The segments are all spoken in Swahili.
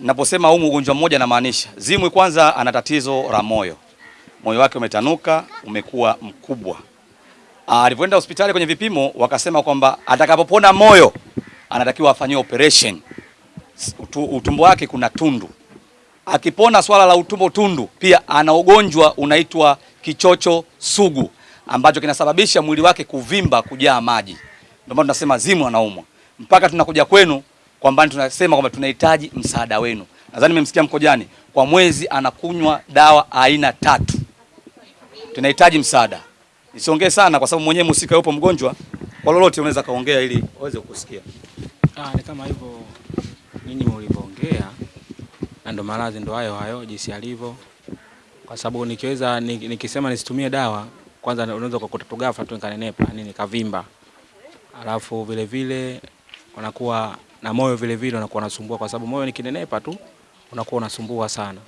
Naposema huu ugonjwa mmoja namaanisha Zimwi, kwanza ana tatizo la moyo, moyo wake umetanuka, umekuwa mkubwa. Alivyoenda hospitali kwenye vipimo, wakasema kwamba atakapopona moyo anatakiwa afanyiwe operation. Utu, utumbo wake kuna tundu. Akipona swala la utumbo tundu, pia ana ugonjwa unaitwa kichocho sugu ambacho kinasababisha mwili wake kuvimba, kujaa maji. Ndio maana tunasema Zimwi anaumwa. Mpaka tunakuja kwenu kwamba tunasema kwamba tunahitaji msaada wenu. Nadhani mmemsikia Mkojani, kwa mwezi anakunywa dawa aina tatu. Tunahitaji msaada. Nisiongee sana kwa sababu mwenyewe mhusika yupo mgonjwa, kwa lolote unaweza kaongea ili waweze kukusikia. Ah, ni kama hivyo nyinyi mlivyoongea, na ndo maradhi ndo hayo hayo jinsi alivyo, kwa sababu nikiweza nikisema nisitumie dawa, kwanza unaweza kukuta ghafla tu nikanenepa nini kavimba, alafu vile vile unakuwa na moyo vile vile unakuwa unasumbua, kwa sababu moyo nikinenepa tu unakuwa unasumbua sana,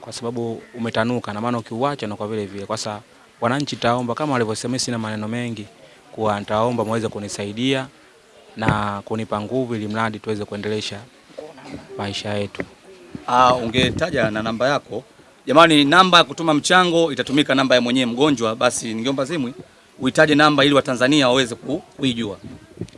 kwa sababu umetanuka, na maana ukiuacha unakuwa vile vile. Kwa sasa wananchi, taomba kama walivyosema, sina maneno mengi, kuwa nitaomba muweze kunisaidia na kunipa nguvu ili mradi tuweze kuendelesha maisha yetu. Ah, ungetaja na namba yako. Jamani, namba ya kutuma mchango itatumika namba ya mwenyewe mgonjwa, basi ningeomba Zimwi uhitaje namba ili Watanzania waweze kuijua.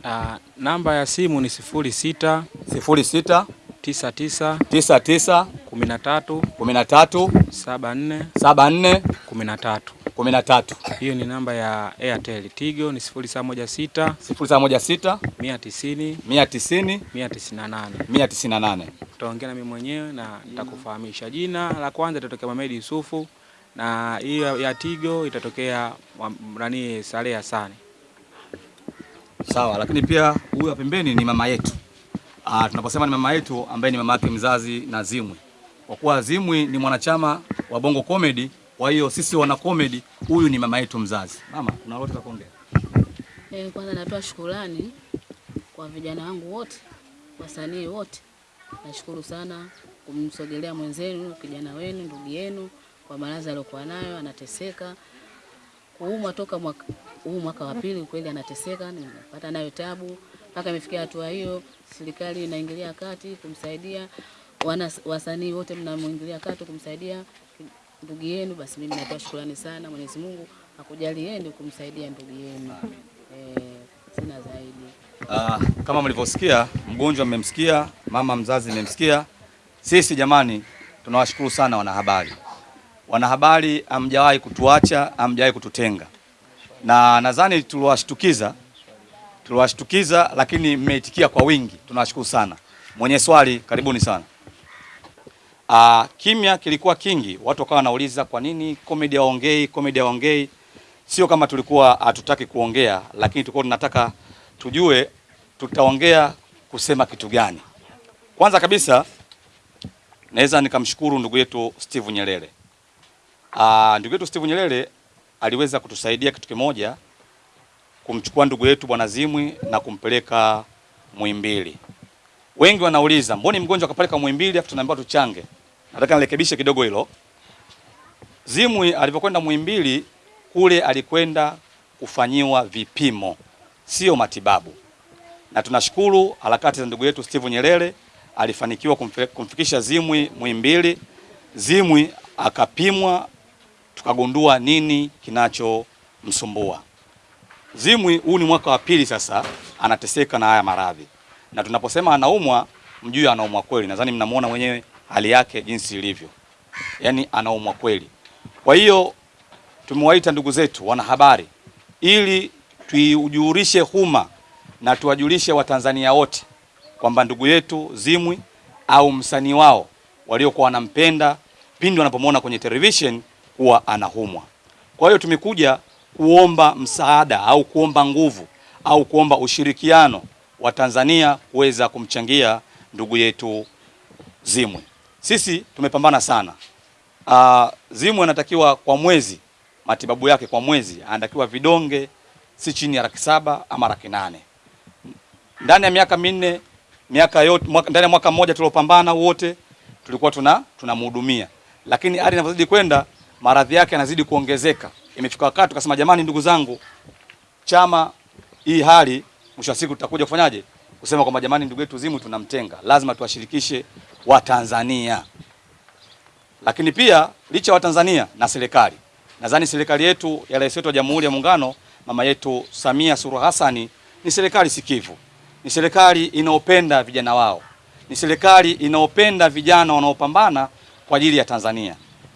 Ah, namba ya simu ni sifuri sita 06 tisa tisa 99 kumi na tatu 13 saba nne 74 kumi na tatu. 13 Hiyo ni namba ya Airtel. Tigo ni sifuri saba moja sita 0716 mia tisini 190 mia tisini na nane. 198. Utaongea na mimi mwenyewe na nitakufahamisha. Jina la kwanza itatokea Mohamed Yusufu na hiyo ya Tigo itatokea nani Saleh Hasani. Sawa, lakini pia huyu pembeni ni mama yetu. Ah, tunaposema ni mama yetu ambaye ni mama yake mzazi na Zimwi. Kwa kuwa Zimwi ni mwanachama wa Bongo Comedy, kwa hiyo sisi wana comedy, huyu ni mama yetu mzazi. Mama, kuna lolote la kuongea? Eh, kwanza natoa shukrani kwa vijana wangu wote, wasanii wote. Nashukuru sana kumsogelea mwenzenu, kijana wenu, ndugu yenu kwa maradhi aliyokuwa nayo, anateseka kuumwa toka mwaka huu mwaka wa pili, kweli anateseka, nimepata nayo tabu mpaka imefikia hatua hiyo. Serikali inaingilia kati kumsaidia, wasanii wote mnamwingilia kati kumsaidia ndugu yenu. Basi mimi natoa shukurani sana, Mwenyezi Mungu akujalieni kumsaidia ndugu yenu. E, sina zaidi. Uh, kama mlivyosikia mgonjwa mmemsikia, mama mzazi mmemsikia. Sisi jamani, tunawashukuru sana wanahabari. Wanahabari hamjawahi kutuacha, hamjawahi kututenga, na nadhani tuliwashtukiza, tuliwashtukiza, lakini mmeitikia kwa wingi. Tunawashukuru sana. Mwenye swali, karibuni sana. Ah, kimya kilikuwa kingi, watu wakawa wanauliza kwa nini comedy aongei, comedy aongei. Sio kama tulikuwa hatutaki kuongea, lakini tulikuwa tunataka tujue tutaongea kusema kitu gani. Kwanza kabisa naweza nikamshukuru ndugu yetu Steve Nyerere. Ah, ndugu yetu Steve Nyerere aliweza kutusaidia kitu kimoja, kumchukua ndugu yetu bwana Zimwi na kumpeleka Muhimbili. Wengi wanauliza mboni mgonjwa akapeleka Muhimbili afu tunaambiwa tuchange. Nataka nirekebishe kidogo hilo. Zimwi alipokwenda Muhimbili kule alikwenda kufanyiwa vipimo, sio matibabu, na tunashukuru harakati za ndugu yetu Steve Nyerere alifanikiwa kumfikisha Zimwi Muhimbili. Zimwi akapimwa, tukagundua nini kinachomsumbua. Zimwi huu ni mwaka wa pili sasa anateseka na haya maradhi, na tunaposema anaumwa, mjue anaumwa kweli. Nadhani mnamuona mwenyewe hali yake jinsi ilivyo, yaani anaumwa kweli. Kwa hiyo tumewaita ndugu zetu wanahabari ili tuijulishe huma na tuwajulishe Watanzania wote kwamba ndugu yetu Zimwi au msanii wao waliokuwa wanampenda pindi wanapomwona kwenye television kuwa anahumwa. Kwa hiyo tumekuja kuomba msaada au kuomba nguvu au kuomba ushirikiano wa Tanzania kuweza kumchangia ndugu yetu Zimwe. Sisi tumepambana sana. Uh, Zimwe anatakiwa kwa mwezi matibabu yake kwa mwezi anatakiwa vidonge si chini ya laki saba ama laki nane ndani ya miaka minne miaka yote mwaka, ndani ya mwaka mmoja tuliopambana wote tulikuwa tuna tunamhudumia, lakini hali inavyozidi kwenda maradhi yake yanazidi kuongezeka. Imefika wakati tukasema, jamani, ndugu zangu, chama hii hali mwisho wa siku tutakuja kufanyaje? kusema kwamba jamani, ndugu yetu Zimwi tunamtenga, lazima tuwashirikishe Watanzania. Lakini pia licha ya Watanzania na serikali, nadhani serikali yetu ya Rais wetu wa Jamhuri ya Muungano mama yetu Samia Suluhu Hassani ni serikali sikivu, ni serikali inaopenda vijana wao, ni serikali inayopenda vijana wanaopambana kwa ajili ya Tanzania.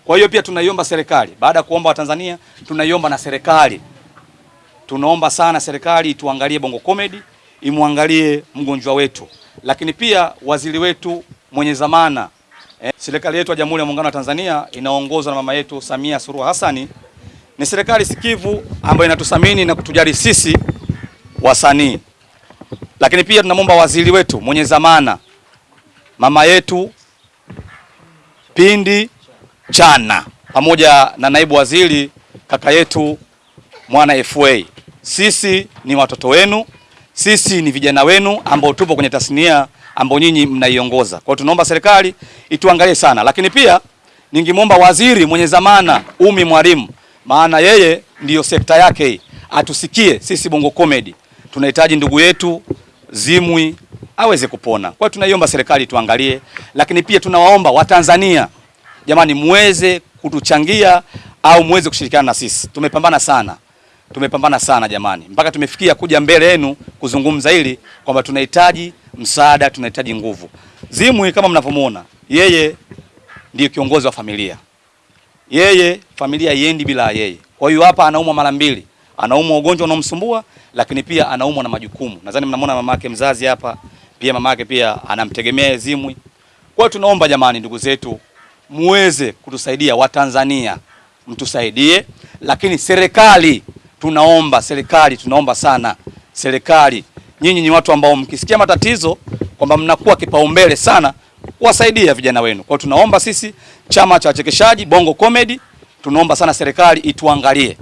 Kwa hiyo pia tunaiomba serikali, baada ya kuomba Watanzania, tunaiomba na serikali, tunaomba sana serikali ituangalie Bongo Comedy, imwangalie mgonjwa wetu, lakini pia waziri wetu mwenye zamana eh, serikali yetu ya Jamhuri ya Muungano wa Tanzania inaongozwa na mama yetu Samia Suluhu hasani ni serikali sikivu ambayo inatuthamini na kutujali sisi wasanii, lakini pia tunamwomba waziri wetu mwenye zamana mama yetu Pindi Chana pamoja na naibu waziri kaka yetu Mwana FA. Sisi ni watoto wenu, sisi ni vijana wenu ambao tupo kwenye tasnia ambao nyinyi mnaiongoza. Kwa hiyo tunaomba serikali ituangalie sana, lakini pia ningemwomba waziri mwenye zamana Umi Mwalimu, maana yeye ndiyo sekta yake hii, atusikie sisi Bongo Comedy tunahitaji ndugu yetu Zimwi aweze kupona. Kwa hiyo tunaiomba serikali tuangalie, lakini pia tunawaomba Watanzania jamani, muweze kutuchangia au muweze kushirikiana na sisi. Tumepambana sana, tumepambana sana jamani, mpaka tumefikia kuja mbele yenu kuzungumza hili kwamba tunahitaji msaada, tunahitaji nguvu. Zimwi kama mnavyomuona, yeye ndiyo kiongozi wa familia, yeye familia iendi bila yeye. Kwa hiyo hapa anaumwa mara mbili, anaumwa ugonjwa unaomsumbua, lakini pia anaumwa na majukumu. Nadhani mnamwona mama yake mzazi hapa, pia mama yake pia anamtegemea Zimwi. Kwa hiyo tunaomba jamani, ndugu zetu, muweze kutusaidia Watanzania, mtusaidie, lakini serikali tunaomba, serikali tunaomba sana, serikali, nyinyi ni watu ambao mkisikia matatizo kwamba mnakuwa kipaumbele sana kuwasaidia vijana wenu. Kwa tunaomba sisi chama cha wachekeshaji Bongo Comedy, tunaomba sana serikali ituangalie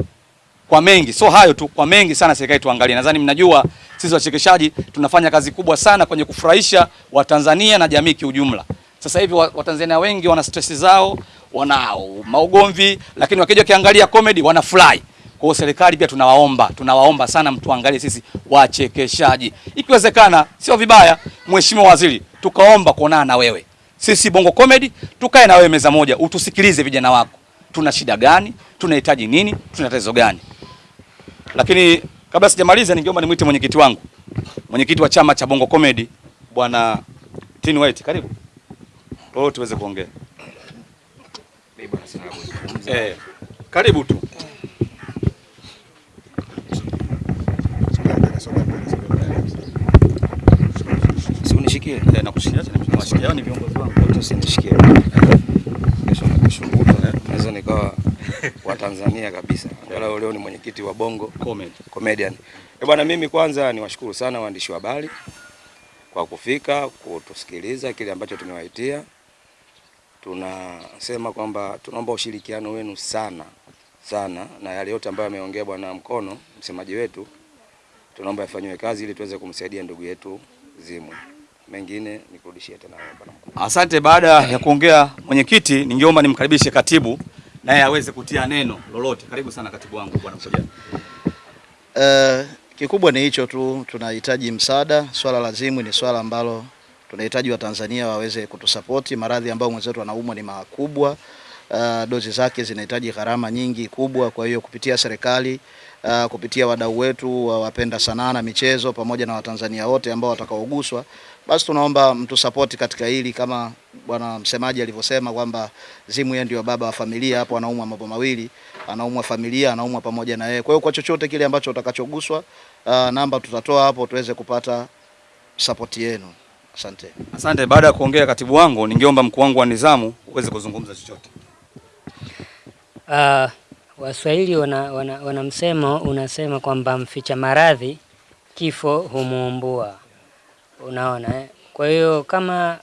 kwa mengi, so hayo tu, kwa mengi sana serikali tuangalie. Nadhani mnajua sisi wachekeshaji tunafanya kazi kubwa sana kwenye kufurahisha Watanzania na jamii kiujumla. Sasa hivi Watanzania wengi wana stress zao, wana maugomvi, lakini wakija kiangalia comedy wanafurahi. Kwa hiyo serikali pia tunawaomba, tunawaomba sana mtuangalie sisi wachekeshaji. Ikiwezekana sio vibaya, Mheshimiwa Waziri, tukaomba kuonana na wewe. Sisi Bongo Comedy tukae na wewe meza moja, utusikilize vijana wako. Tuna shida gani? Tunahitaji nini? Tuna tatizo gani? Lakini kabla sijamaliza, ningeomba nimwite mwenyekiti wangu, mwenyekiti wa chama cha Bongo Comedy, bwana Tin White, karibu kwa hiyo tuweze kuongea. Eh, karibu tu. Usinishikie. Eh, nakushikia nawashikia ni viongozi wangu. Usinishikie. Kesho na kesho kutwa naweza nikawa wa Tanzania kabisa. Angalau leo ni mwenyekiti wa Bongo Comedy. Comedian. Eh, bwana mimi kwanza niwashukuru sana waandishi wa habari kwa kufika kutusikiliza kile ambacho tumewaitia. Tunasema kwamba tunaomba ushirikiano wenu sana sana, na yale yote ambayo ameongea bwana Mkono, msemaji wetu, tunaomba yafanyiwe kazi ili tuweze kumsaidia ndugu yetu Zimwi. Mengine nikurudishie tena wewe bwana Mkono. Asante. Baada ya kuongea mwenyekiti, ningeomba nimkaribishe katibu naye aweze kutia neno lolote. Karibu sana katibu wangu bwana Mkoja. Uh, kikubwa ni hicho tu, tunahitaji msaada. Swala la Zimwi ni swala ambalo tunahitaji Watanzania waweze kutusapoti. Maradhi ambayo mwenzetu anaumwa ni makubwa. Uh, dozi zake zinahitaji gharama nyingi kubwa. Kwa hiyo kupitia serikali uh, kupitia wadau wetu wa wapenda sanaa na michezo pamoja na Watanzania wote ambao watakaoguswa, basi tunaomba mtusapoti katika hili, kama bwana msemaji alivyosema kwamba Zimwi yeye ndio baba wa familia. Hapo anaumwa mambo mawili, anaumwa familia, anaumwa pamoja na yeye. Kwa hiyo kwa chochote kile ambacho utakachoguswa, uh, namba tutatoa hapo tuweze kupata sapoti yenu. Asante. Asante. Baada ya kuongea katibu wangu, ningeomba mkuu wangu wa nizamu uweze kuzungumza chochote. Uh, Waswahili wana, wana, wana msemo unasema kwamba mficha maradhi kifo humuumbua. Unaona eh? Kwa hiyo kama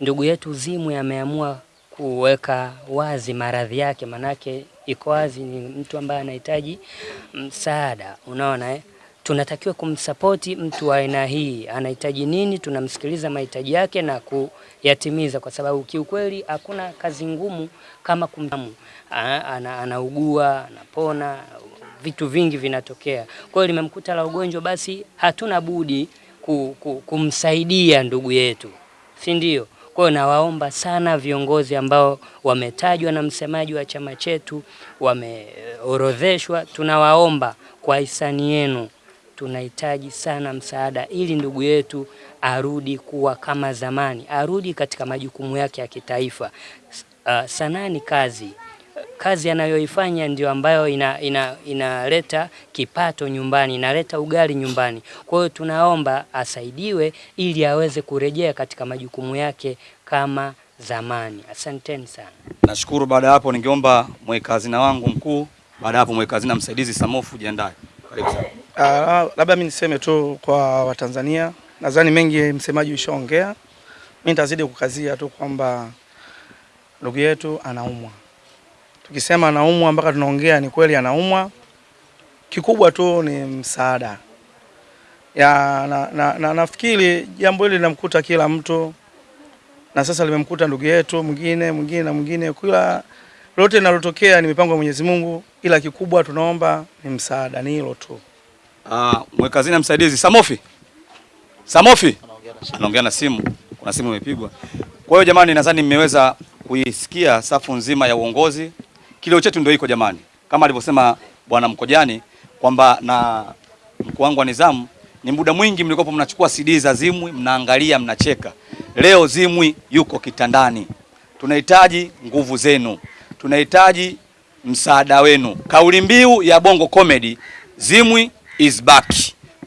ndugu yetu Zimwi ameamua kuweka wazi maradhi yake, manake iko wazi, ni mtu ambaye anahitaji msaada. Unaona eh? Tunatakiwa kumsapoti mtu wa aina hii, anahitaji nini, tunamsikiliza mahitaji yake na kuyatimiza, kwa sababu kiukweli hakuna kazi ngumu kama kumtamu. Ana, anaugua, anapona, vitu vingi vinatokea. Kwa hiyo limemkuta la ugonjwa, basi hatuna budi ku, ku, kumsaidia ndugu yetu, si ndio? Kwa hiyo nawaomba sana viongozi ambao wametajwa na msemaji wa chama chetu, wameorodheshwa, tunawaomba kwa hisani yenu, tunahitaji sana msaada ili ndugu yetu arudi kuwa kama zamani, arudi katika majukumu yake ya kitaifa. Uh, sanaa ni kazi kazi anayoifanya ndio ambayo inaleta ina, ina, kipato nyumbani, inaleta ugali nyumbani. Kwa hiyo tunaomba asaidiwe ili aweze kurejea katika majukumu yake kama zamani. Asanteni sana. Nashukuru. Baada ya hapo, ningeomba mweka hazina wangu mkuu, baada ya hapo mweka hazina msaidizi Samofu, jiandae. Karibu sana. Uh, labda mi niseme tu kwa Watanzania, nadhani mengi msemaji ushaongea. Mi nitazidi kukazia tu kwamba ndugu yetu anaumwa. Tukisema anaumwa mpaka tunaongea ni kweli anaumwa. Kikubwa tu ni msaada ya na, na, na, nafikiri jambo hili linamkuta kila mtu, na sasa limemkuta ndugu yetu mwingine mwingine na mwingine. Kila lote linalotokea ni mipango ya Mwenyezi Mungu, ila kikubwa tunaomba ni msaada, ni hilo tu. Ah, mweka hazina msaidizi Samofi. Samofi anaongea na simu, kuna simu imepigwa. Kwa hiyo jamani, nadhani mmeweza kuisikia safu nzima ya uongozi. Kilio chetu ndio iko jamani, kama alivyosema bwana Mkojani kwamba na mkuu wangu wa nizamu, ni muda mwingi mlikopo mnachukua CD za Zimwi mnaangalia, mnacheka. Leo Zimwi yuko kitandani, tunahitaji nguvu zenu, tunahitaji msaada wenu. Kauli mbiu ya Bongo Comedy, Zimwi is back.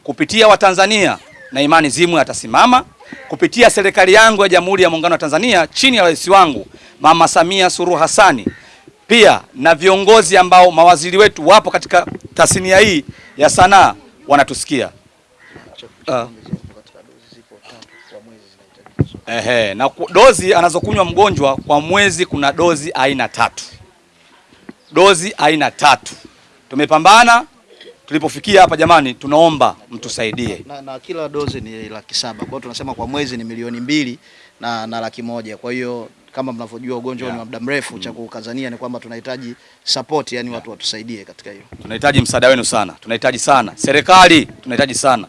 Kupitia Watanzania na imani Zimwi atasimama kupitia serikali yangu ya Jamhuri ya Muungano wa Tanzania chini ya rais wangu Mama Samia Suluhu Hassani, pia na viongozi ambao mawaziri wetu wapo katika tasnia hii ya sanaa wanatusikia. Uh, Ehe, na dozi anazokunywa mgonjwa kwa mwezi, kuna dozi aina tatu, dozi aina tatu. Tumepambana tulipofikia hapa jamani, tunaomba mtusaidie. na, na kila dozi ni laki saba. Kwa hiyo tunasema kwa mwezi ni milioni mbili na, na laki moja. Kwa hiyo kama mnavyojua ugonjwa yeah, ni wa muda mrefu, mm. cha kukazania ni kwamba tunahitaji support, yani watu watusaidie katika hiyo. Tunahitaji msaada wenu sana, tunahitaji sana serikali, tunahitaji sana